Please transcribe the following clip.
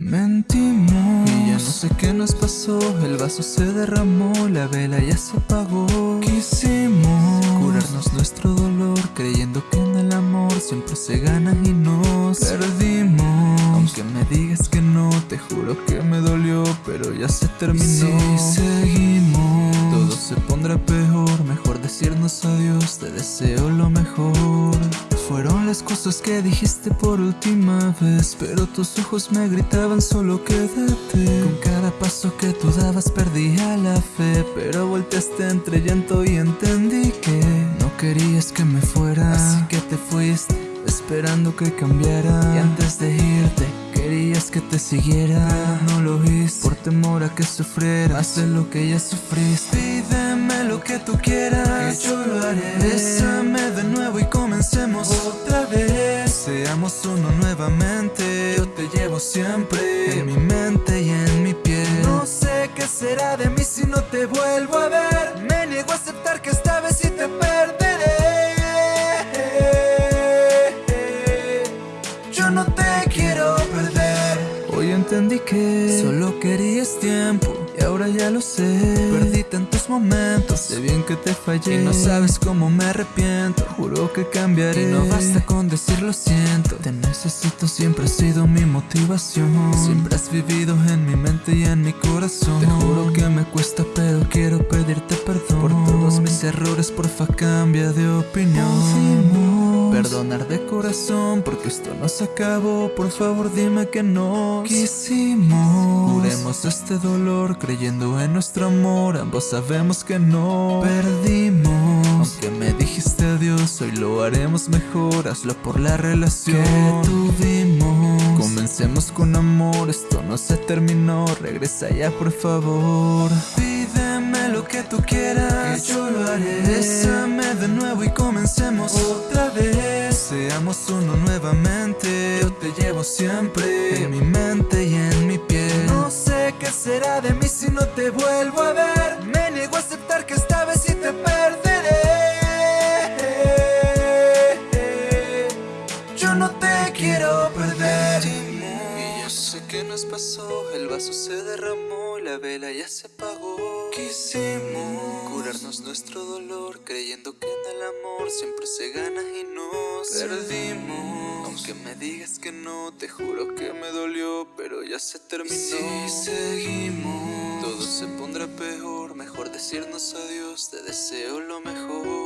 Mentimos. Y ya no sé qué nos pasó El vaso se derramó La vela ya se apagó. Quisimos Curarnos nuestro dolor Creyendo que en el amor Siempre se gana y nos Perdimos. Aunque me digas que no Te juro que me dolió Pero ya se terminó. Y si seguimos. Todo se pondrá peor Mejor decirnos adiós Te deseo lo mejor fueron las cosas que dijiste por última vez Pero tus ojos me gritaban solo quédate Con cada paso que tú dabas perdía la fe Pero volteaste entre llanto y entendí que No querías que me fuera. Así que te fuiste esperando que cambiara. Y antes de irte Querías que te siguiera, no lo hice. Por temor a que sufriera, Haz lo que ya sufriste. Pídeme lo que tú quieras, que yo lo haré. Bésame Nuevamente. Yo te llevo siempre En mi mente y en mi piel. No sé qué será de mí si no te vuelvo a ver. Me niego a aceptar que esta vez sí te perderé. Yo no te quiero perder. Hoy entendí que Solo querías tiempo y ahora ya lo sé. Perdí tantos momentos, sé bien que te fallé. Y no sabes cómo me arrepiento, juro que cambiaré. Y no basta con decir lo siento. Te necesito, siempre has sido mi motivación. Siempre has vivido en mi mente y en mi corazón. Te juro que me cuesta pero quiero pedirte perdón. Por todos mis errores, porfa cambia de opinión Perdonar de corazón porque esto no se acabó. Por favor dime que no. Quisimos Curemos este dolor creyendo en nuestro amor. Ambos sabemos que no. Perdimos. Aunque me dijiste adiós hoy lo haremos mejor. Hazlo por la relación. Que tuvimos Comencemos con amor, esto no se terminó. Regresa ya por favor. Pídeme lo que tú quieras. Que yo lo haré. Bésame de nuevo y comencemos otra vez. Seamos uno nuevamente. Yo te llevo siempre En mi mente y en mi piel. No sé qué será de mí si no te vuelvo a ver. Me niego a aceptar que esta vez sí te perderé. Yo no te quiero perder. Y yo sé que nos pasó. El vaso se derramó La vela ya se apagó. Quisimos Curarnos nuestro dolor Creyendo que en el amor Siempre se gana y nos Perdimos Aunque me digas que no Te juro que me dolió Pero ya se terminó. Si seguimos Todo se pondrá peor. Mejor decirnos adiós Te deseo lo mejor